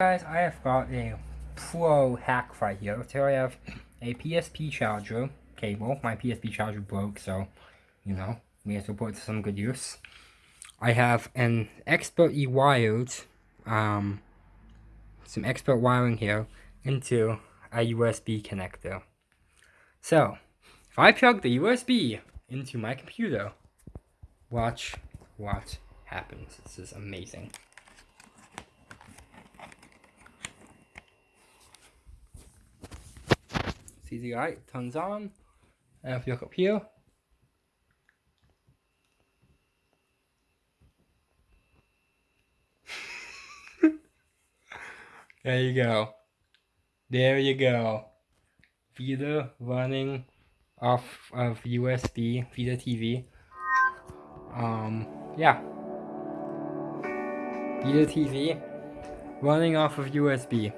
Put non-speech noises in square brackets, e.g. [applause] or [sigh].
Guys, I have got a pro hack right here. So I have a PSP charger cable. My PSP charger broke, so, you know, we have to put it to some good use. I have an expertly wired, um, some expert wiring here into a USB connector. So, if I plug the USB into my computer, watch what happens. This is amazing. Light turns on. And if you look up here, [laughs] there you go. There you go. Vita running off of USB, Vita TV. Um, yeah. Vita TV running off of USB.